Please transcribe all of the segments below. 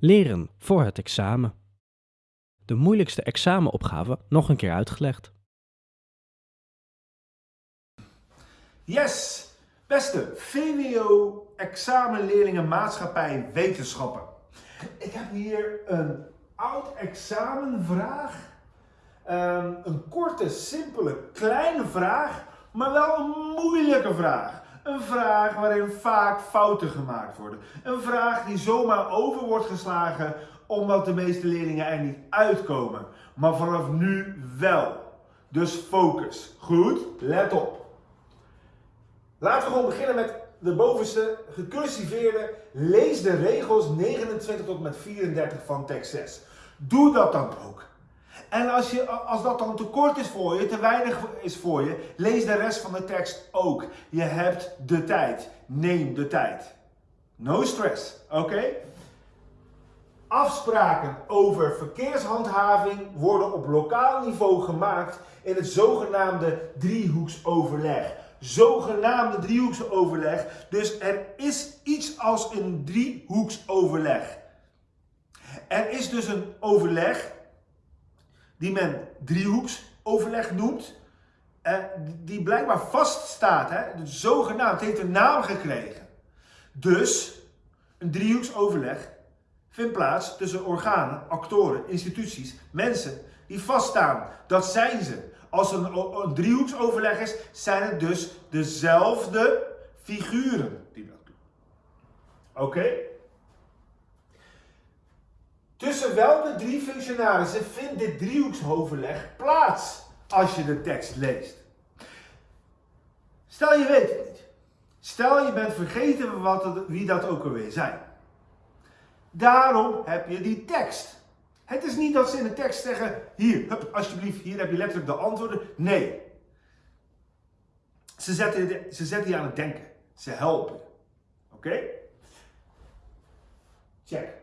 Leren voor het examen. De moeilijkste examenopgave nog een keer uitgelegd. Yes, beste VWO examenleerlingen maatschappij wetenschappen. Ik heb hier een oud examenvraag. Ehm, een korte, simpele, kleine vraag, maar wel een moeilijke vraag. Een vraag waarin vaak fouten gemaakt worden. Een vraag die zomaar over wordt geslagen omdat de meeste leerlingen er niet uitkomen. Maar vanaf nu wel. Dus focus. Goed, let op. Laten we gewoon beginnen met de bovenste gecursiveerde. Lees de regels 29 tot met 34 van tekst 6. Doe dat dan ook. En als, je, als dat dan te kort is voor je, te weinig is voor je, lees de rest van de tekst ook. Je hebt de tijd. Neem de tijd. No stress, oké? Afspraken over verkeershandhaving worden op lokaal niveau gemaakt in het zogenaamde driehoeksoverleg. Zogenaamde driehoeksoverleg. Dus er is iets als een driehoeksoverleg. Er is dus een overleg die men driehoeksoverleg noemt. Eh, die blijkbaar vaststaat. Hè? Zogenaamd, heeft een naam gekregen. Dus een driehoeksoverleg vindt plaats tussen organen, actoren, instituties, mensen die vaststaan. Dat zijn ze. Als er een, een driehoeksoverleg is, zijn het dus dezelfde figuren die dat doen. Oké? Tussen welke drie functionarissen vindt dit driehoeksoverleg plaats als je de tekst leest? Stel je weet het niet. Stel je bent vergeten wat wie dat ook alweer zijn. Daarom heb je die tekst. Het is niet dat ze in de tekst zeggen, hier, hup, alsjeblieft, hier heb je letterlijk de antwoorden. Nee. Ze zetten, ze zetten je aan het denken. Ze helpen. Oké? Check.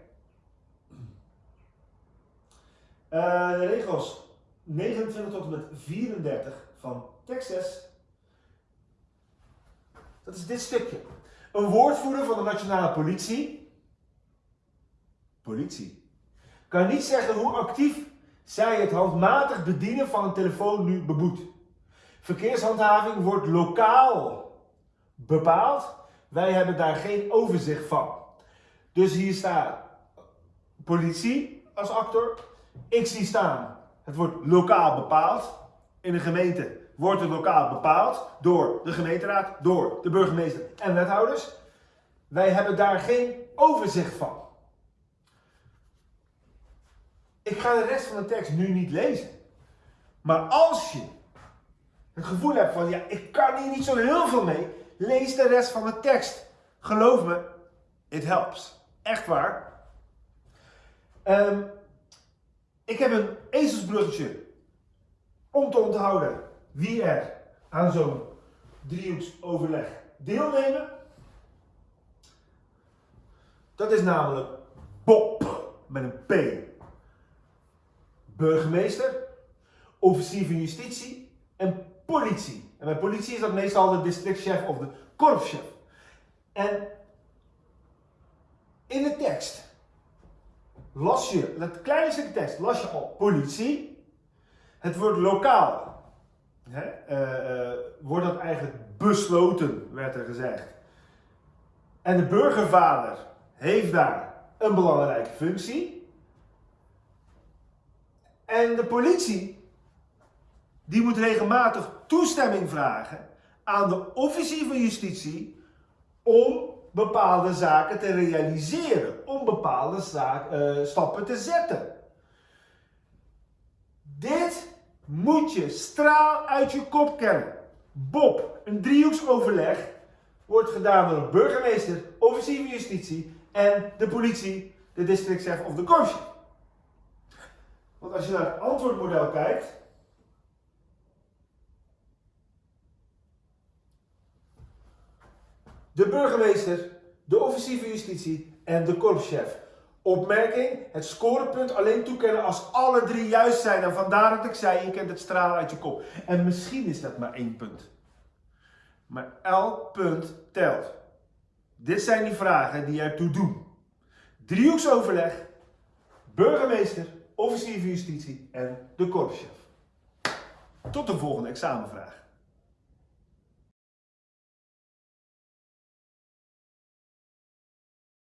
Uh, de regels 29 tot en met 34 van 6. Dat is dit stukje. Een woordvoerder van de nationale politie. Politie. Kan niet zeggen hoe actief zij het handmatig bedienen van een telefoon nu beboet. Verkeershandhaving wordt lokaal bepaald. Wij hebben daar geen overzicht van. Dus hier staat politie als actor. Ik zie staan, het wordt lokaal bepaald. In de gemeente wordt het lokaal bepaald door de gemeenteraad, door de burgemeester en wethouders. Wij hebben daar geen overzicht van. Ik ga de rest van de tekst nu niet lezen. Maar als je het gevoel hebt van, ja, ik kan hier niet zo heel veel mee, lees de rest van de tekst. Geloof me, it helps. Echt waar. Um, ik heb een ezelsbruggetje om te onthouden wie er aan zo'n driehoeksoverleg deelnemen. Dat is namelijk Bob met een P. Burgemeester, officier van justitie en politie. En bij politie is dat meestal de districtchef of de korpschef. En in de tekst las je, het kleine stukje las je al politie. Het woord lokaal. Hè, uh, uh, wordt dat eigenlijk besloten, werd er gezegd. En de burgervader heeft daar een belangrijke functie. En de politie, die moet regelmatig toestemming vragen aan de officier van justitie om bepaalde zaken te realiseren, om bepaalde zaak, uh, stappen te zetten. Dit moet je straal uit je kop kennen. Bob, een driehoeksoverleg wordt gedaan door een burgemeester, officier van justitie en de politie, de districtchef of de korpschef. Want als je naar het antwoordmodel kijkt, de burgemeester, de officier justitie en de korpschef. Opmerking, het scorepunt alleen toekennen als alle drie juist zijn. En vandaar dat ik zei, je kent het stralen uit je kop. En misschien is dat maar één punt. Maar elk punt telt. Dit zijn die vragen die ertoe doen. driehoeksoverleg, burgemeester, officier van justitie en de korpschef. Tot de volgende examenvraag.